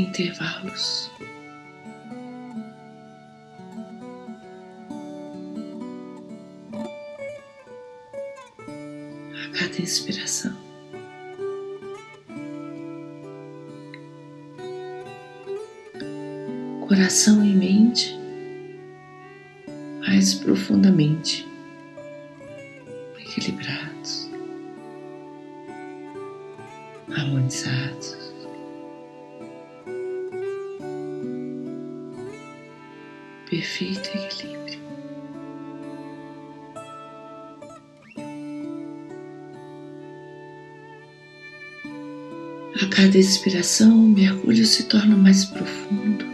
intervalos. A cada inspiração. Coração e mente mais profundamente. Expiração, o mergulho se torna mais profundo,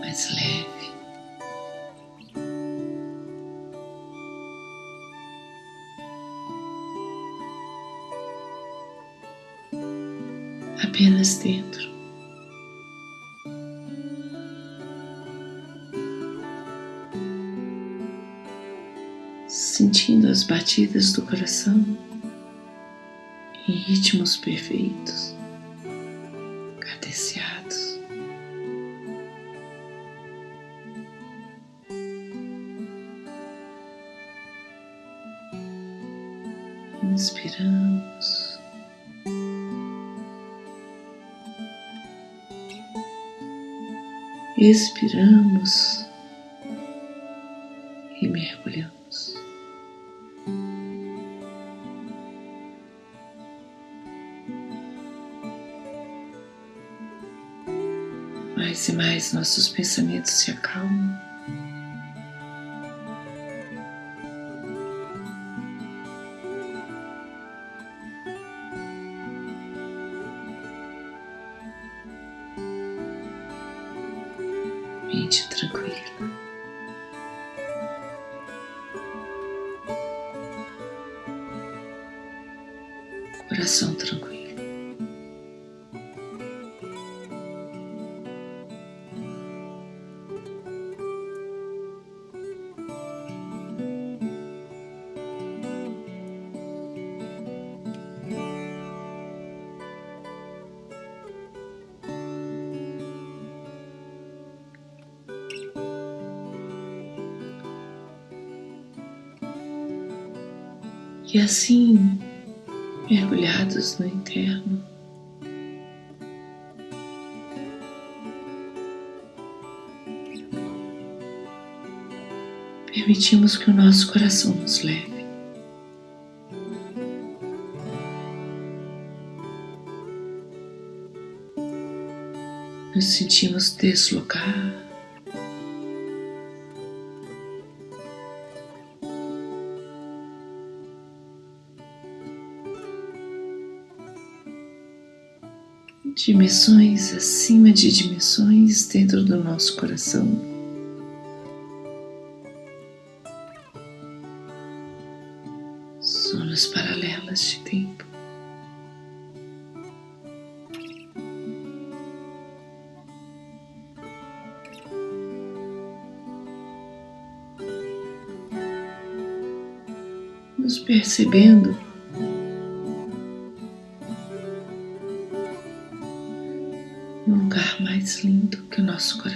mais leve. Apenas dentro. Sentindo as batidas do coração ritmos perfeitos, cadenciados. Inspiramos. Expiramos e mergulhamos. Mais e mais nossos pensamentos se acalmam. Assim, mergulhados no interno, permitimos que o nosso coração nos leve. Nos sentimos deslocar dimensões acima de dimensões dentro do nosso coração. Zonas paralelas de tempo. Nos percebendo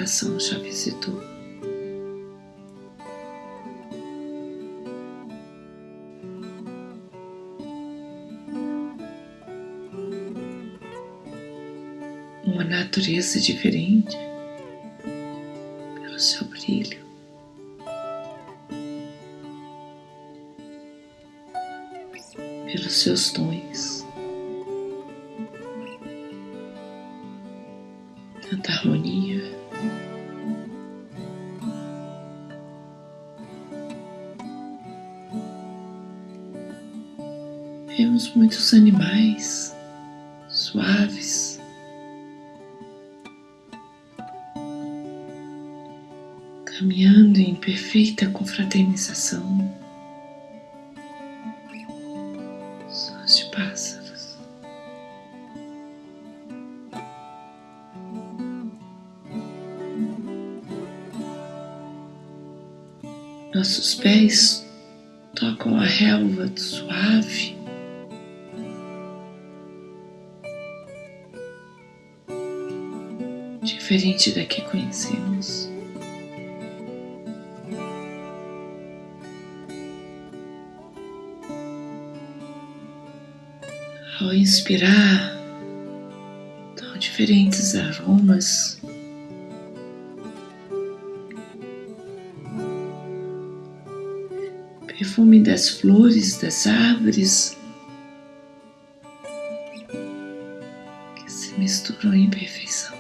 coração já visitou. Uma natureza diferente pelo seu brilho. Pelos seus tons. Nossos pés tocam a relva suave. Diferente da que conhecemos. Ao inspirar, tão diferentes aromas perfume das flores, das árvores que se misturam em perfeição.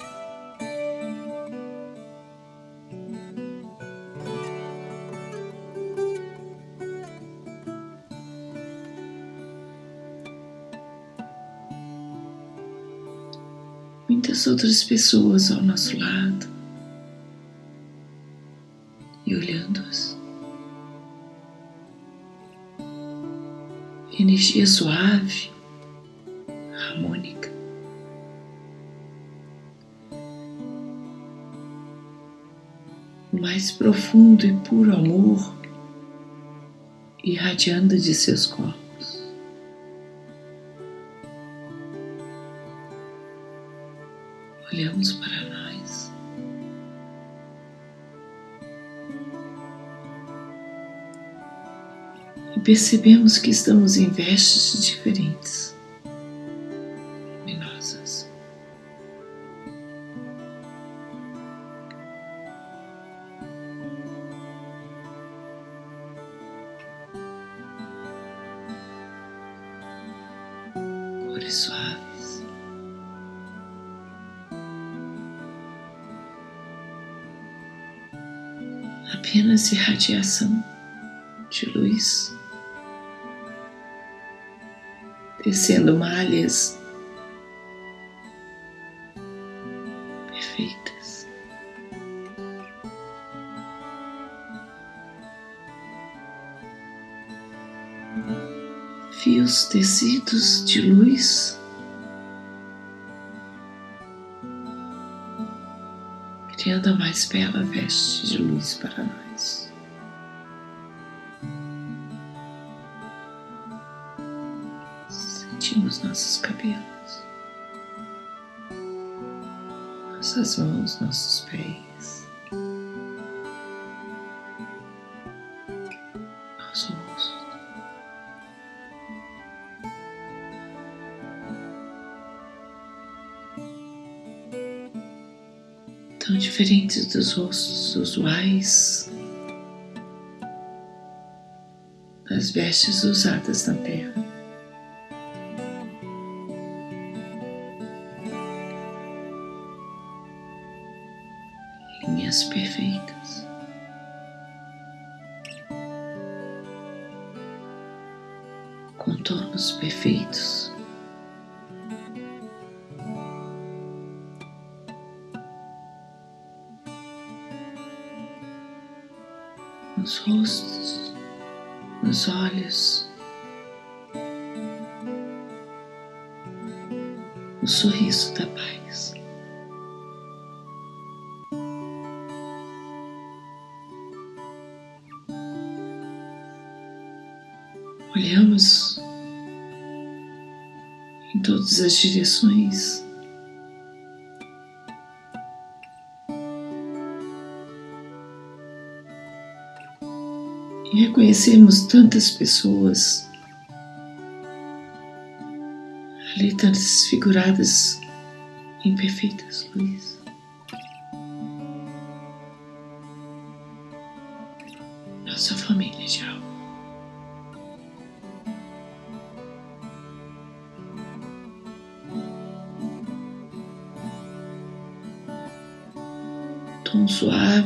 Muitas outras pessoas ao nosso lado energia suave, harmônica. O mais profundo e puro amor irradiando de seus corpos. Percebemos que estamos em vestes diferentes, luminosas. Cores suaves. Apenas irradiação de luz tecendo malhas perfeitas. Fios tecidos de luz criando a mais bela veste de luz para nós. Nossas mãos, nossos pés, nosso rosto. Tão diferentes dos rostos usuais das vestes usadas na terra. Contornos perfeitos. Nos rostos, nos olhos, o sorriso da paz. Todas as direções. E reconhecemos tantas pessoas ali transfiguradas em perfeitas luzes.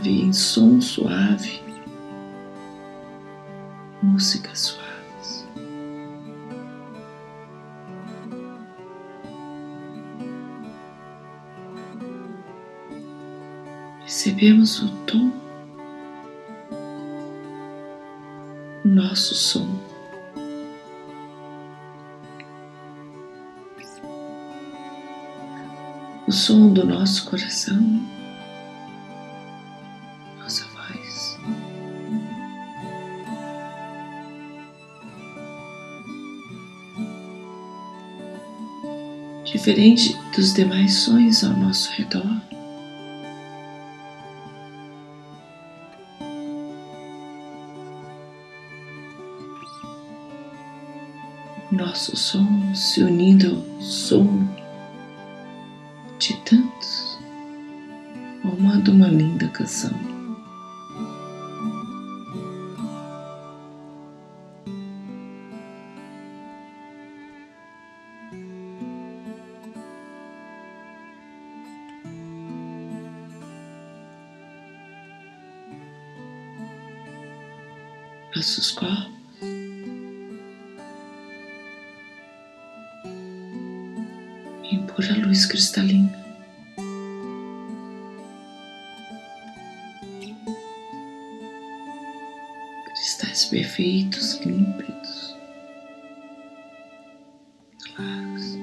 Suave, em som suave, músicas suaves. Percebemos o tom, o nosso som. O som do nosso coração. Diferente dos demais sons ao nosso redor, nosso som se unindo perfeitos, límpidos, claros.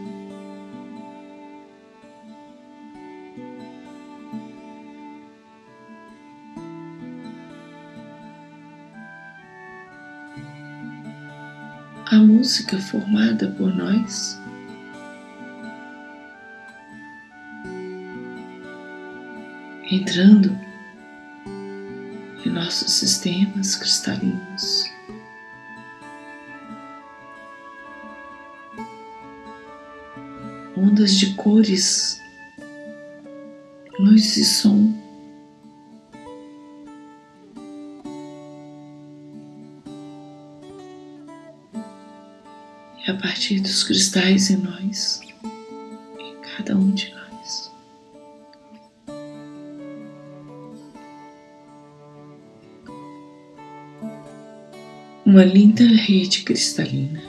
A música formada por nós entrando em nossos sistemas cristalinos. Ondas de cores, luz e som. E a partir dos cristais em nós, em cada um de nós. uma linda rede cristalina.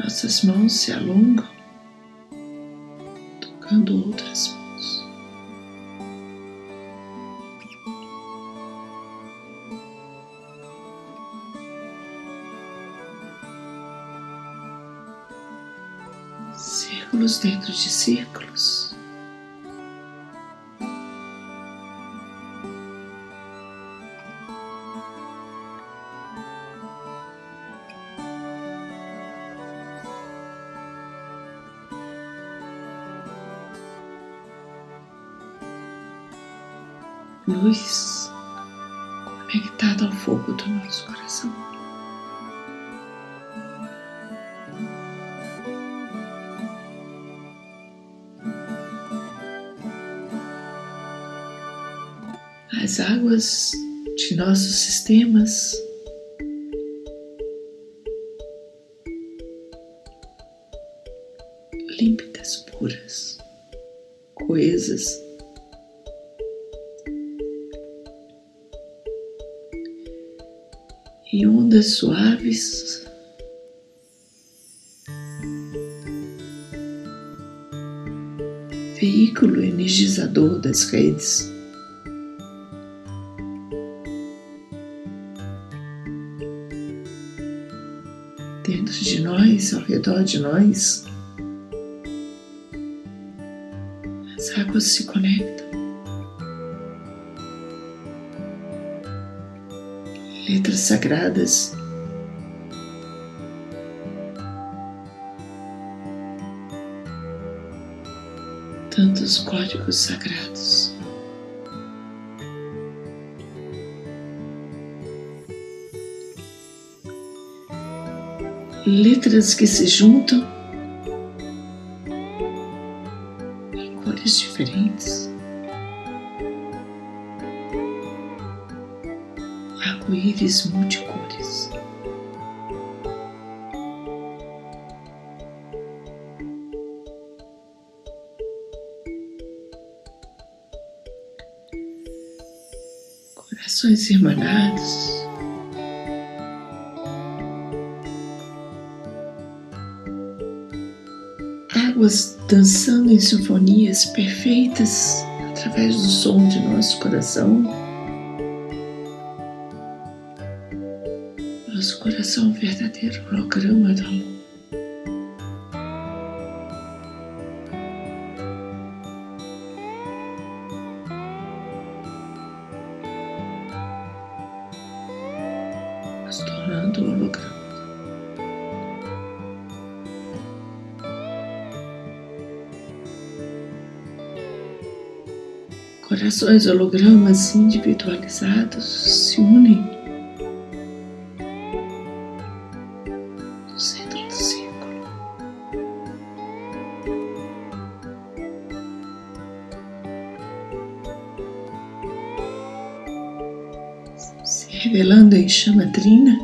Nossas mãos se alongam, tocando outras mãos. Círculos dentro de círculos. Luz conectada ao fogo do nosso coração. As águas de nossos sistemas límpidas, puras, coesas. Ondas suaves. Veículo energizador das redes. Dentro de nós, ao redor de nós, as águas se conectam. Letras sagradas. Tantos códigos sagrados. Letras que se juntam em cores diferentes. Multicores. Corações irmanados. éguas dançando em sinfonias perfeitas através do som de nosso coração. Coração verdadeiro holograma do amor. Nos tornando holograma. Corações hologramas individualizados se unem revelando em chama trina,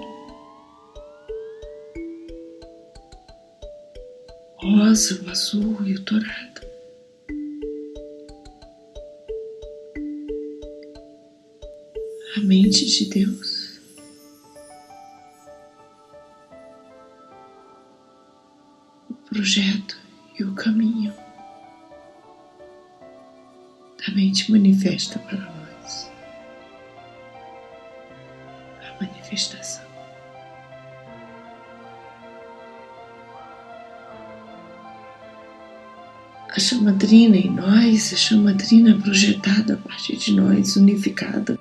rosa, o azul e o dourado. a mente de Deus. O projeto e o caminho da mente manifesta para nós. A chamadrina em nós, a chamadrina projetada a partir de nós, unificada.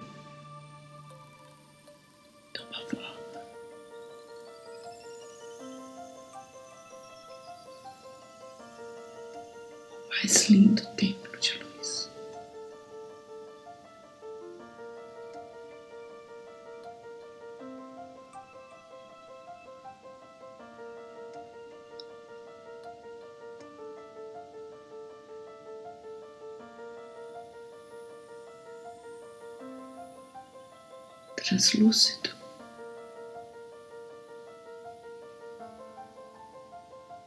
Translúcido.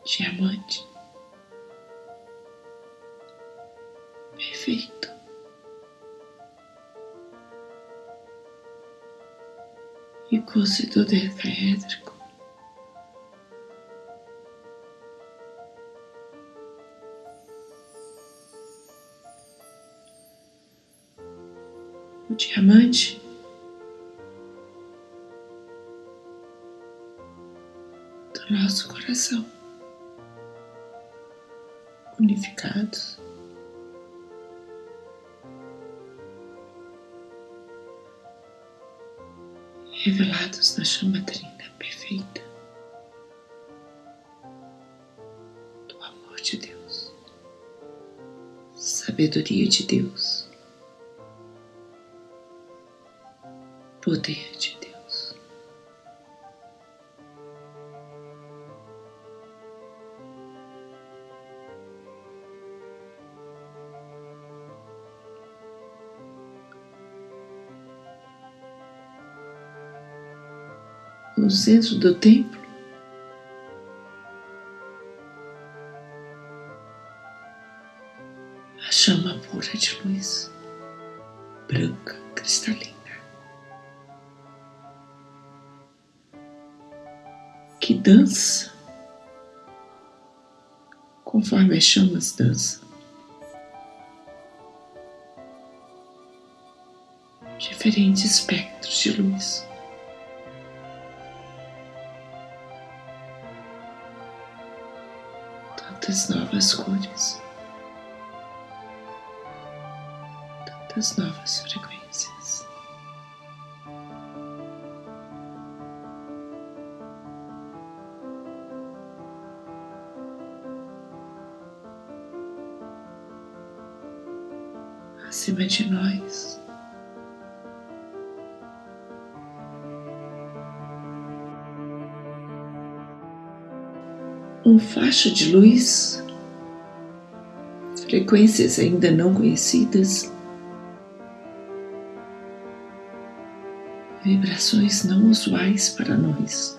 Diamante. Perfeito. E do decaédrico. O diamante do nosso coração, unificados. Revelados na chama trina perfeita do amor de Deus, sabedoria de Deus, poder no centro do templo. A chama pura de luz, branca, cristalina, que dança conforme as chamas dançam. Diferentes espectros de luz. Tantas novas cores, tantas novas frequências. Acima de nós, um faixa de luz, frequências ainda não conhecidas, vibrações não usuais para nós.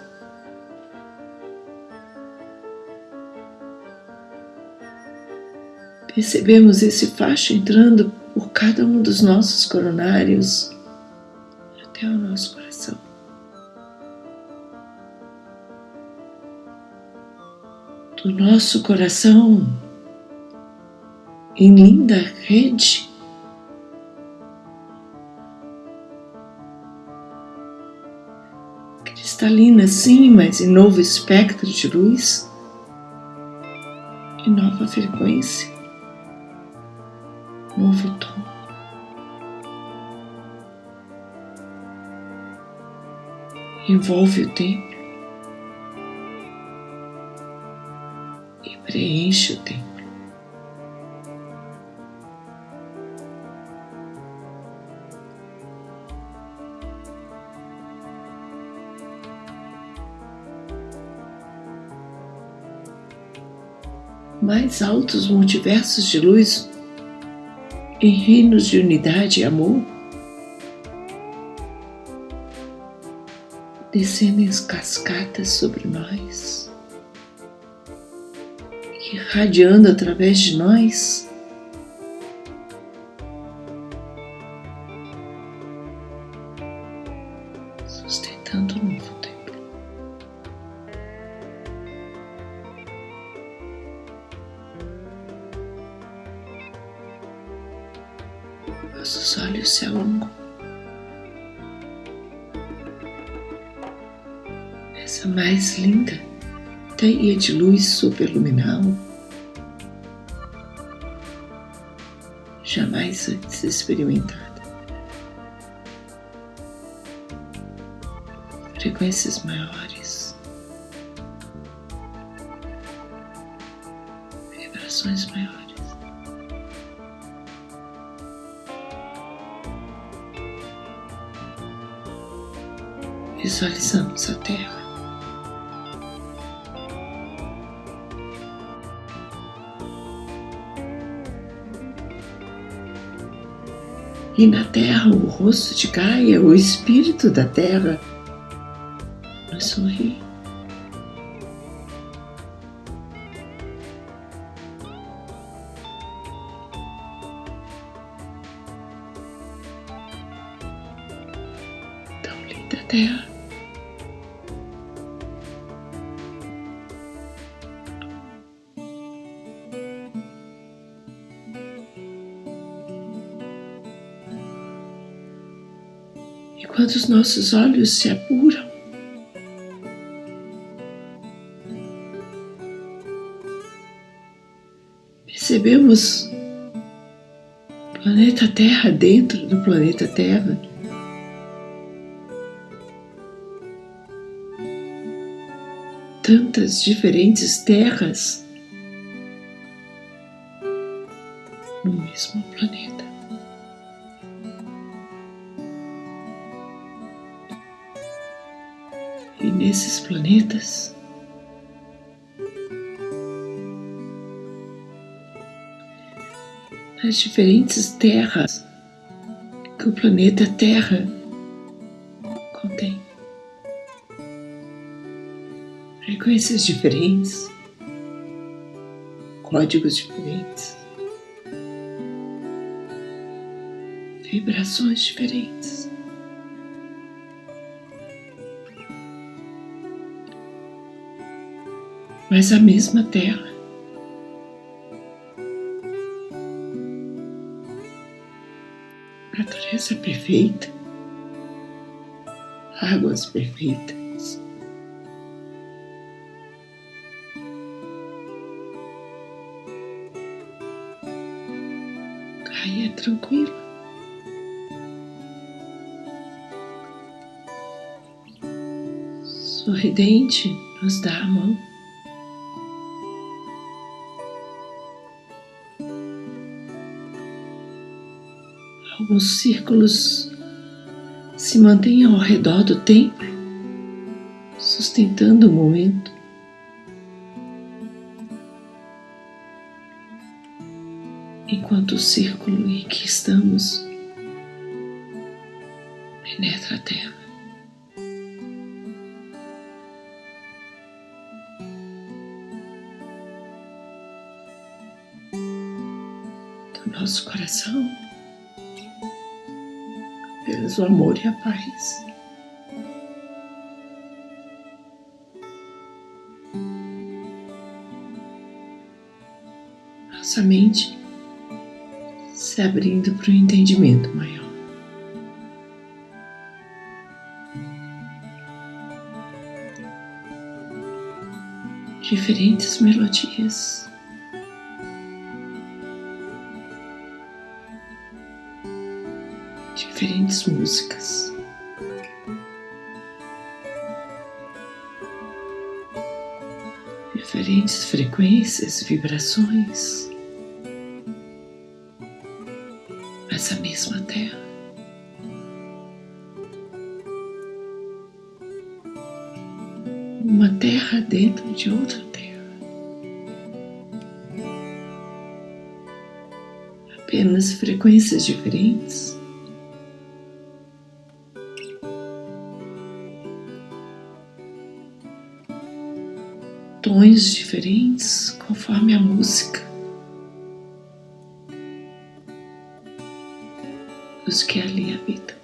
Percebemos esse faixa entrando por cada um dos nossos coronários do nosso coração em linda rede. Cristalina, sim, mas em novo espectro de luz e nova frequência, novo tom. Envolve o tempo e preenche o tempo. mais altos multiversos de luz em reinos de unidade e amor, descendem as cascatas sobre nós, irradiando através de nós. Sustentando o novo tempo. Nossos olhos se alongam. Essa mais linda teia de luz superluminal, jamais antes experimentada. Frequências maiores, vibrações maiores. Visualizamos a Terra. E na Terra, o rosto de Gaia, o espírito da Terra, nos sorri. Tão linda Terra. Quando os nossos olhos se apuram, percebemos o planeta Terra dentro do planeta Terra. Tantas diferentes terras no mesmo planeta. E nesses planetas, nas diferentes terras que o planeta Terra contém. Frequências diferentes, códigos diferentes, vibrações diferentes. Mas a mesma terra. Natureza perfeita, águas perfeitas. Caia tranquila. Sorridente nos dá a mão. Alguns círculos se mantêm ao redor do templo, sustentando o momento. Enquanto o círculo em que estamos penetra a terra. Do nosso coração apenas o amor e a paz. nossa mente se abrindo para o entendimento maior. Diferentes melodias. Diferentes músicas. Diferentes frequências, vibrações. essa mesma terra. Uma terra dentro de outra terra. Apenas frequências diferentes. Diferentes conforme a música. os que ali habitam.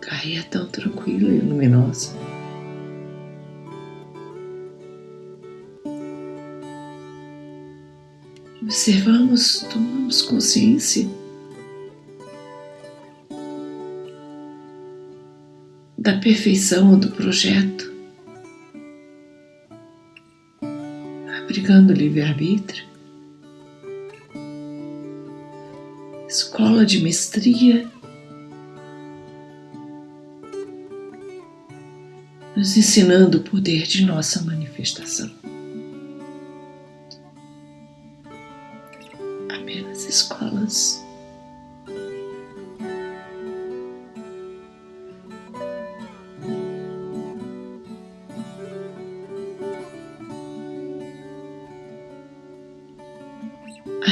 Gaia é tão tranquila e luminosa. Observamos, tomamos consciência da perfeição do projeto. Praticando livre-arbítrio, escola de mestria, nos ensinando o poder de nossa manifestação. Apenas escolas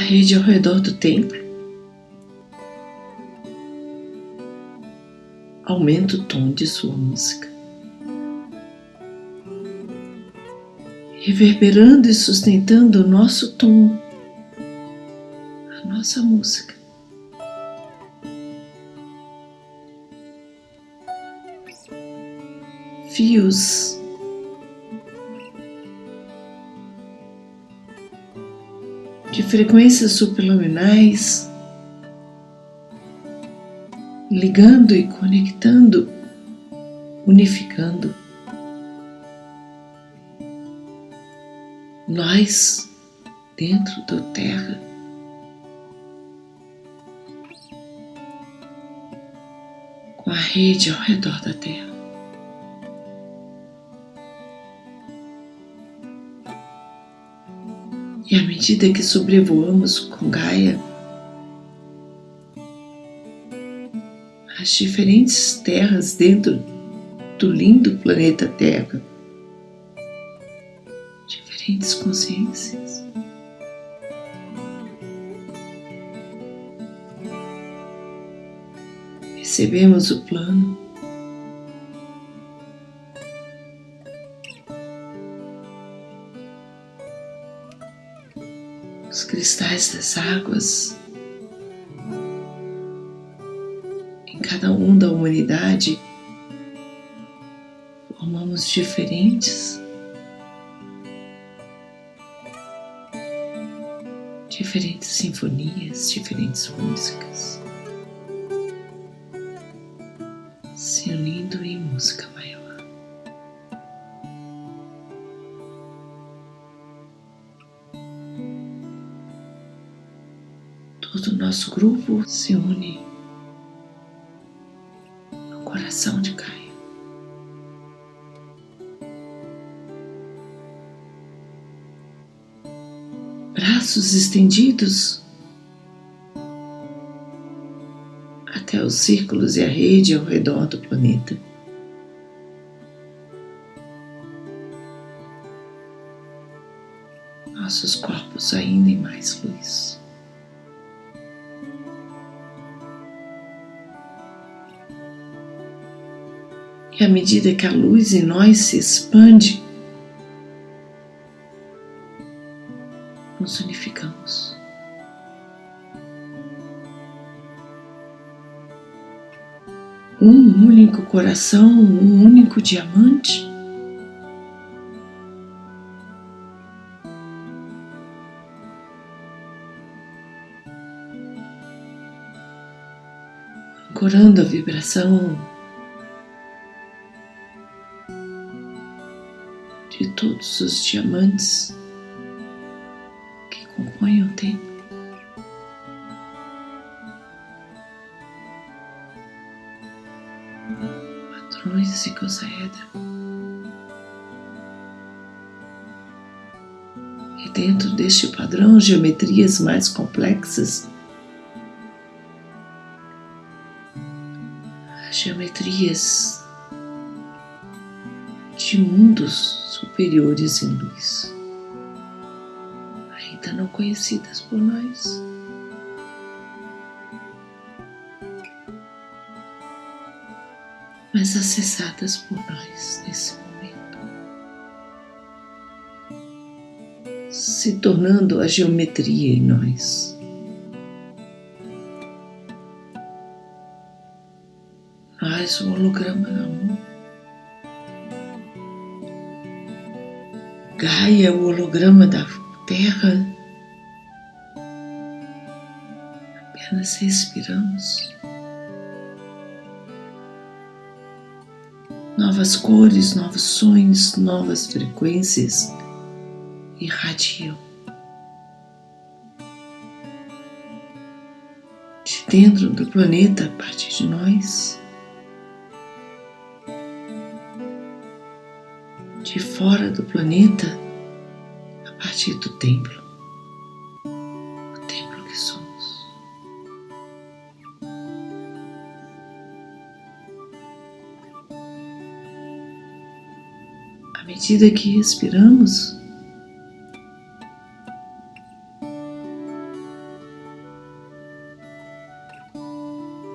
rede ao redor do templo. Aumenta o tom de sua música. Reverberando e sustentando o nosso tom, a nossa música. Fios frequências supraluminais, ligando e conectando, unificando. Nós dentro da Terra. Com a rede ao redor da Terra. E à medida que sobrevoamos com Gaia, as diferentes terras dentro do lindo planeta Terra, diferentes consciências. Recebemos o plano os cristais das águas em cada um da humanidade formamos diferentes diferentes sinfonias, diferentes músicas grupo se une no coração de Gaia. Braços estendidos até os círculos e a rede ao redor do planeta. Nossos corpos ainda em mais luz. E à medida que a luz em nós se expande, nos unificamos. Um único coração, um único diamante. Ancorando a vibração de todos os diamantes que compõem o templo. Patrões e Gosaedra. E dentro deste padrão, geometrias mais complexas geometrias de mundos superiores em luz, ainda não conhecidas por nós. Mas acessadas por nós nesse momento, se tornando a geometria em nós. Nós, o holograma do amor. Gaia, o holograma da Terra. Apenas respiramos. Novas cores, novos sonhos, novas frequências irradiam. De dentro do planeta, a partir de nós, de fora do planeta partir do templo, o templo que somos. À medida que respiramos,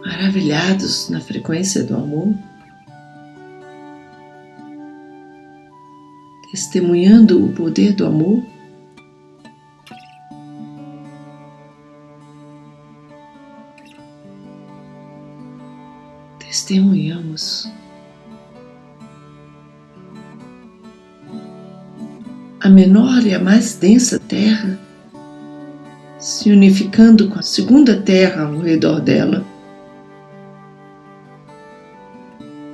maravilhados na frequência do amor, testemunhando o poder do amor? Testemunhamos a menor e a mais densa terra se unificando com a segunda terra ao redor dela.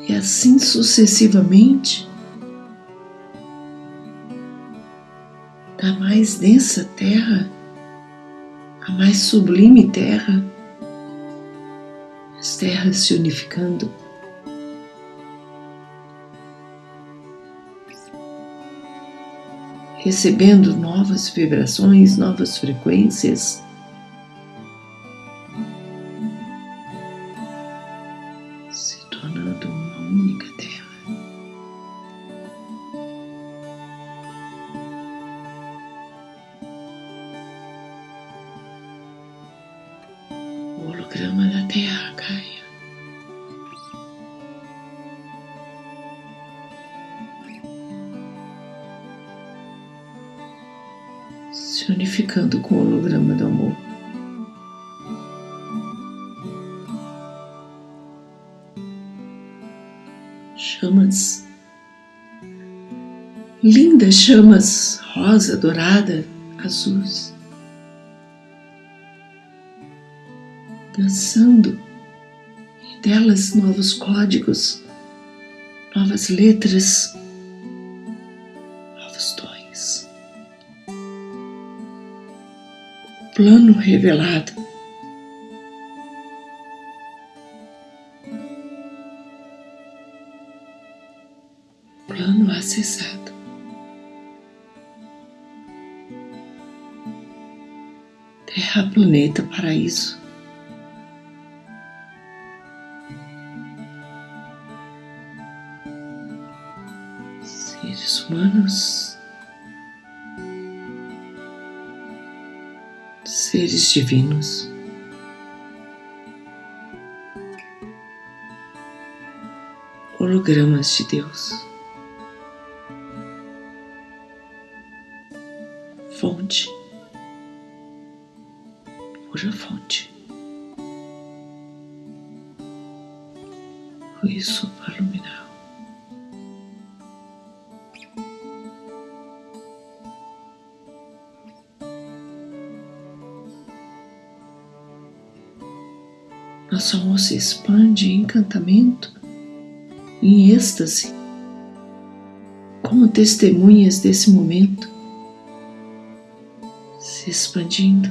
E assim sucessivamente, da mais densa terra, a mais sublime terra, as terras se unificando. Recebendo novas vibrações, novas frequências. Se unificando com o holograma do amor. Chamas, lindas chamas rosa, dourada, azuis. dançando delas novos códigos, novas letras, Plano revelado. Divinos. Hologramas de Deus, Nosso amor se expande em encantamento, em êxtase, como testemunhas desse momento, se expandindo.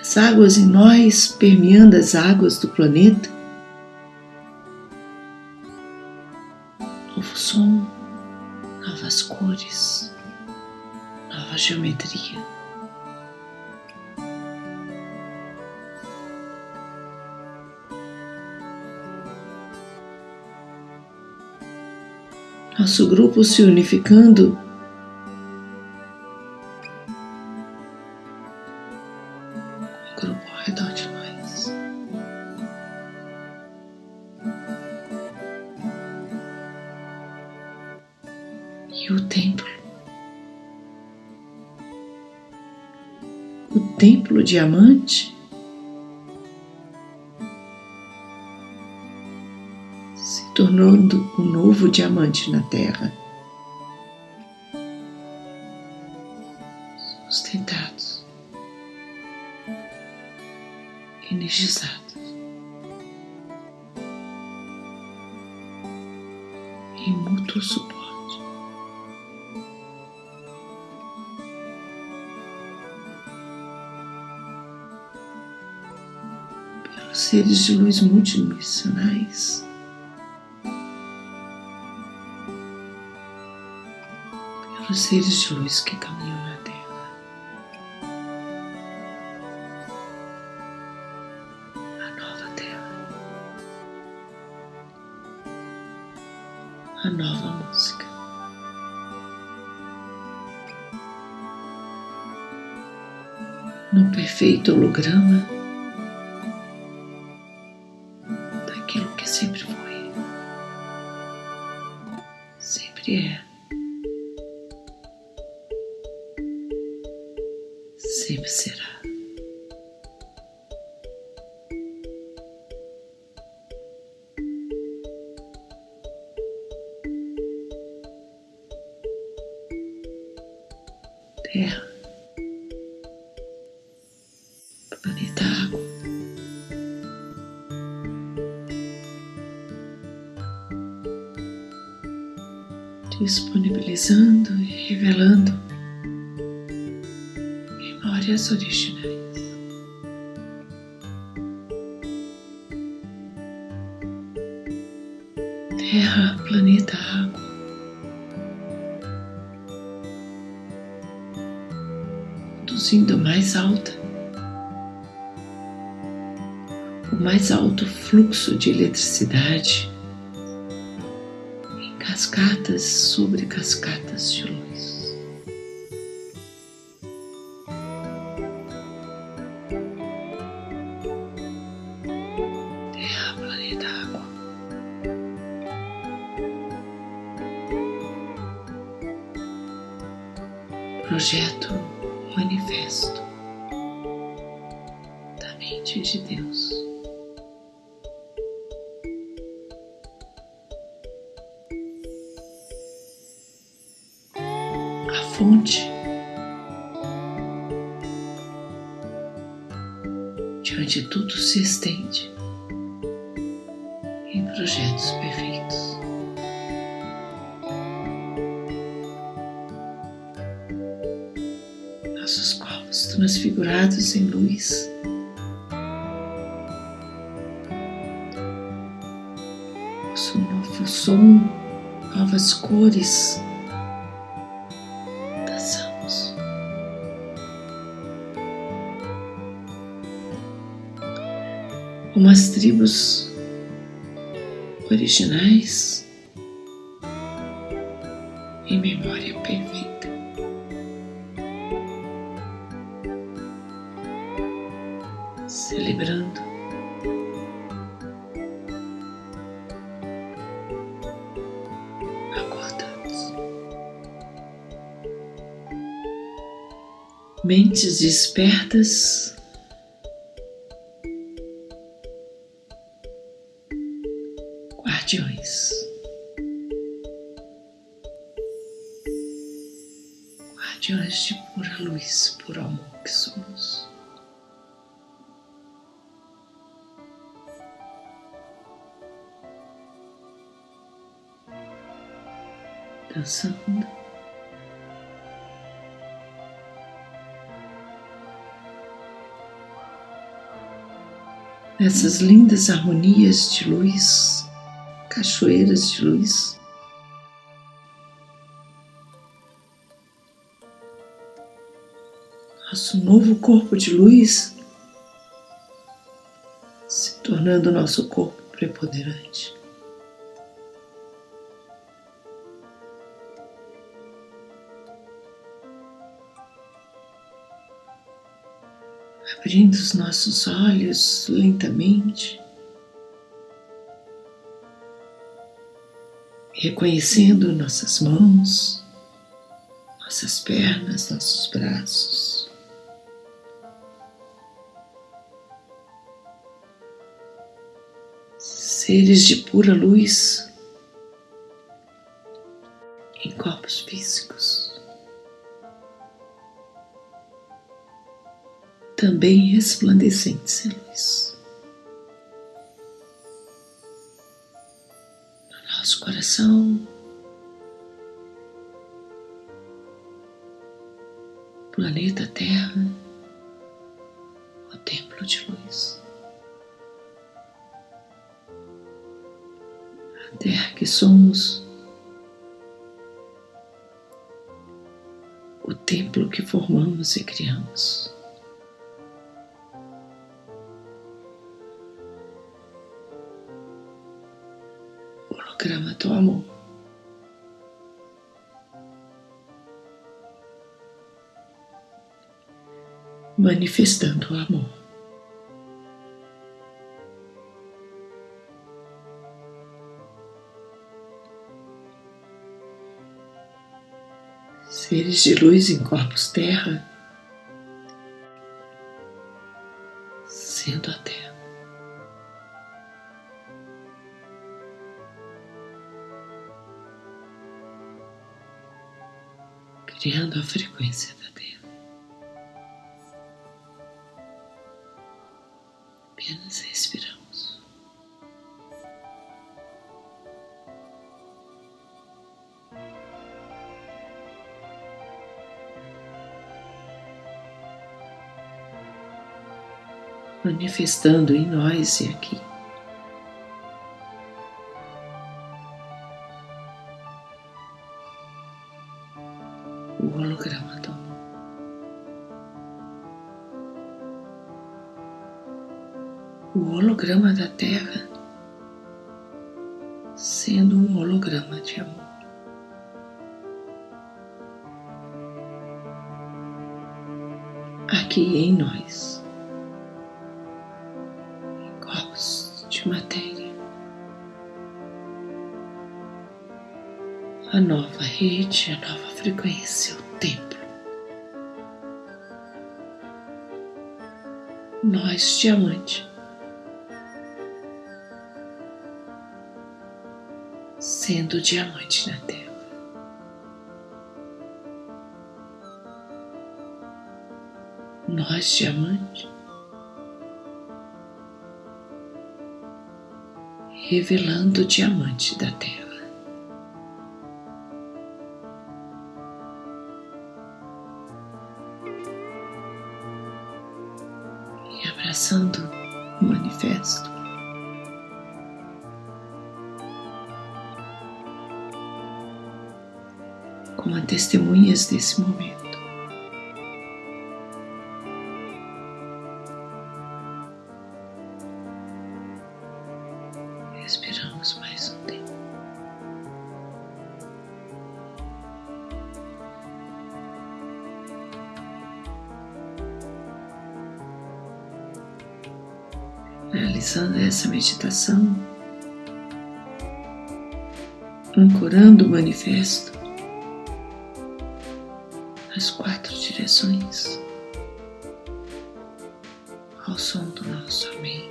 As águas em nós permeando as águas do planeta. Nosso grupo se unificando. Grupo ao redor de nós. E o templo. O templo diamante novo diamante na Terra. Sustentados, energizados, em mútuo suporte. Pelos seres de luz multidimensionais os seres de luz que caminham na Terra. A nova Terra. A nova música. No perfeito holograma fluxo de eletricidade em cascatas sobre cascatas de luz. projeto manifesto da mente de Deus. Onde tudo se estende em projetos perfeitos. nossos corpos transfigurados em luz. Nosso novo som, novas cores. Tribos originais em memória perfeita. celebrando. Acordados. Mentes despertas. guardiões. Guardiões de pura luz, por amor que somos. Dançando. Essas lindas harmonias de luz cachoeiras de luz. Nosso novo corpo de luz se tornando nosso corpo preponderante. abrindo os nossos olhos lentamente, reconhecendo nossas mãos, nossas pernas, nossos braços. Seres de pura luz em corpos físicos. também resplandecentes em luz. Nosso coração, planeta Terra, o templo de luz. A Terra que somos, o templo que formamos e criamos. Manifestando o amor. Seres de luz em corpos terra, Manifestando em nós e aqui. o holograma do amor. O holograma da Terra sendo um holograma de amor. Aqui em nós, a nova rede, a nova frequência, o templo. Nós, diamante, sendo diamante na Terra. Nós, diamante, revelando o diamante da Terra. E abraçando o manifesto. Como testemunhas desse momento. Essa meditação, ancorando o manifesto nas quatro direções, ao som do nosso Amém.